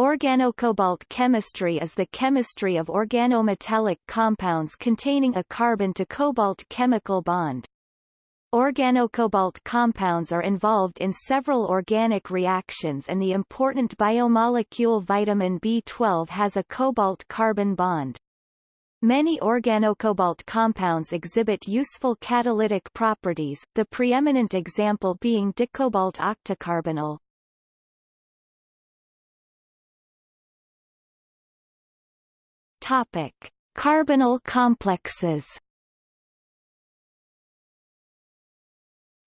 Organocobalt chemistry is the chemistry of organometallic compounds containing a carbon-to-cobalt chemical bond. Organocobalt compounds are involved in several organic reactions and the important biomolecule vitamin B12 has a cobalt-carbon bond. Many organocobalt compounds exhibit useful catalytic properties, the preeminent example being dicobalt octacarbonyl. Topic: Carbonyl complexes.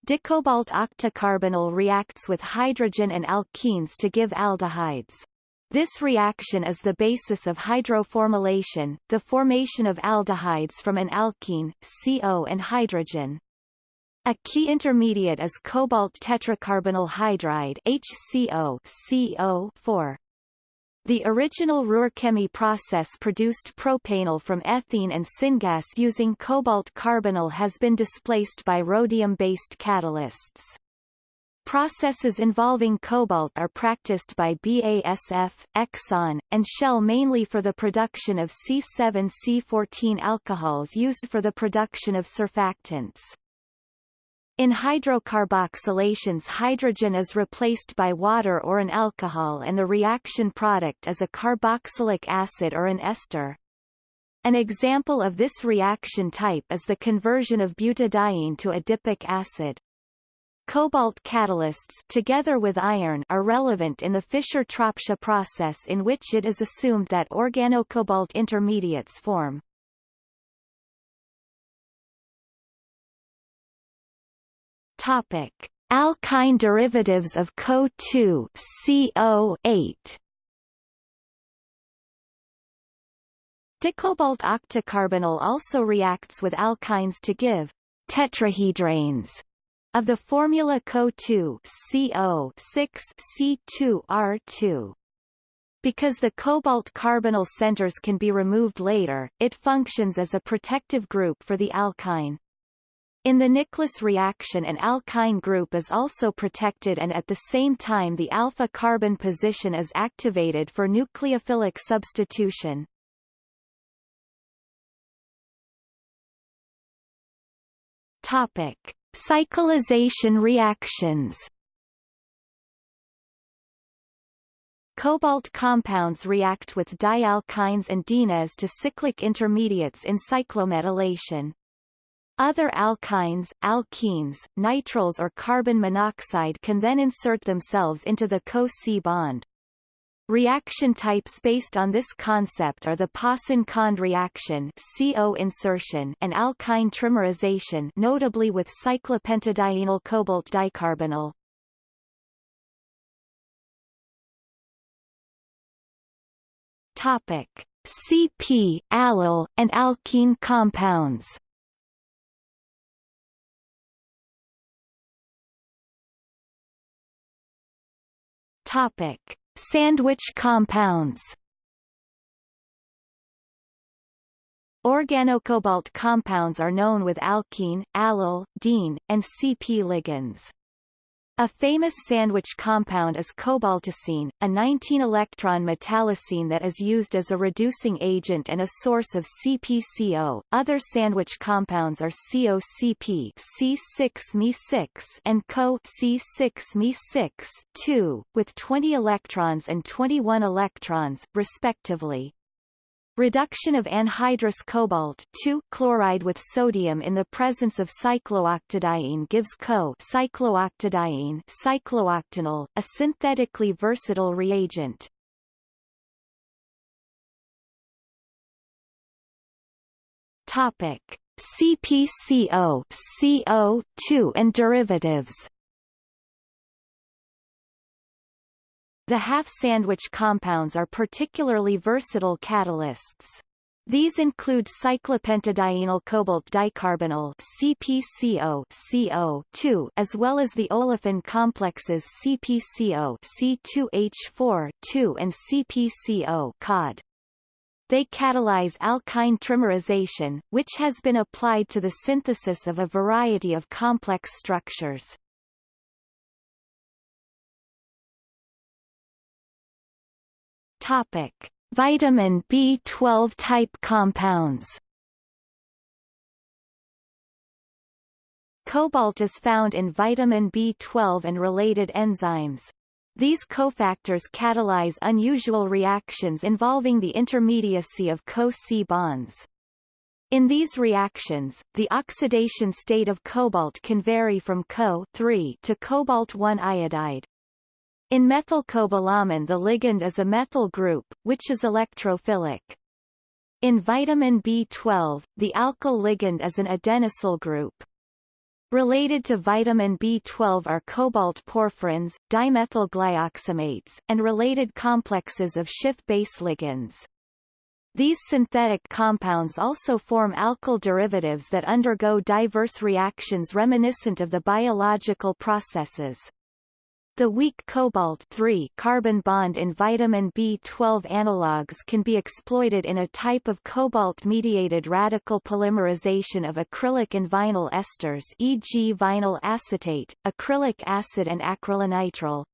Dicobalt octacarbonyl reacts with hydrogen and alkenes to give aldehydes. This reaction is the basis of hydroformylation, the formation of aldehydes from an alkene, CO and hydrogen. A key intermediate is cobalt tetracarbonyl hydride HCO CO4. The original Ruhr-Chemie process produced propanal from ethene and syngas using cobalt carbonyl has been displaced by rhodium-based catalysts. Processes involving cobalt are practiced by BASF, Exxon, and Shell mainly for the production of C7C14 alcohols used for the production of surfactants. In hydrocarboxylations hydrogen is replaced by water or an alcohol and the reaction product is a carboxylic acid or an ester. An example of this reaction type is the conversion of butadiene to adipic acid. Cobalt catalysts together with iron are relevant in the Fischer-Tropsch process in which it is assumed that organocobalt intermediates form. Topic: Alkyne derivatives of CO2 CO8. Dicobalt octacarbonyl also reacts with alkynes to give tetrahedranes of the formula CO2 CO6C2R2. Because the cobalt carbonyl centers can be removed later, it functions as a protective group for the alkyne. In the Nicholas reaction an alkyne group is also protected and at the same time the alpha carbon position is activated for nucleophilic substitution. Topic: Cyclization reactions. Cobalt compounds react with dialkynes and dienes to cyclic intermediates in cyclometallation. Other alkynes, alkenes, nitriles or carbon monoxide can then insert themselves into the Co-C bond. Reaction types based on this concept are the Pauson-Khand reaction CO insertion and alkyne trimerization notably with cyclopentadienyl cobalt dicarbonyl. Topic: CP, allyl, and alkene compounds. Topic: Sandwich compounds. Organocobalt compounds are known with alkene, allyl, diene, and CP ligands. A famous sandwich compound is cobaltocene, a 19-electron metallocene that is used as a reducing agent and a source of CpCO. Other sandwich compounds are COCP C6Me6 and Co C6Me6 2, with 20 electrons and 21 electrons, respectively. Reduction of anhydrous cobalt chloride with sodium in the presence of cyclooctadiene gives Co cyclooctadiene cyclooctenyl, a synthetically versatile reagent. Topic: CpCO, CO2 and derivatives. The half-sandwich compounds are particularly versatile catalysts. These include cyclopentadienyl cobalt dicarbonyl CpCO CO2 as well as the olefin complexes CpCO C2H4 2 and CpCO COD. They catalyze alkyne trimerization, which has been applied to the synthesis of a variety of complex structures. Topic: Vitamin B12 type compounds. Cobalt is found in vitamin B12 and related enzymes. These cofactors catalyze unusual reactions involving the intermediacy of Co-C bonds. In these reactions, the oxidation state of cobalt can vary from Co3 to cobalt-1 iodide. In methylcobalamin the ligand is a methyl group, which is electrophilic. In vitamin B12, the alkyl ligand is an adenosyl group. Related to vitamin B12 are cobalt porphyrins, dimethylglyoximates, and related complexes of Schiff-base ligands. These synthetic compounds also form alkyl derivatives that undergo diverse reactions reminiscent of the biological processes. The weak cobalt carbon bond in vitamin B12 analogues can be exploited in a type of cobalt-mediated radical polymerization of acrylic and vinyl esters e.g. vinyl acetate, acrylic acid and acrylonitrile.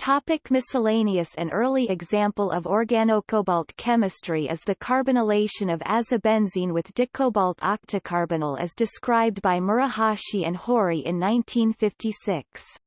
Topic miscellaneous An early example of organocobalt chemistry is the carbonylation of azobenzene with dicobalt octacarbonyl as described by Murahashi and Hori in 1956.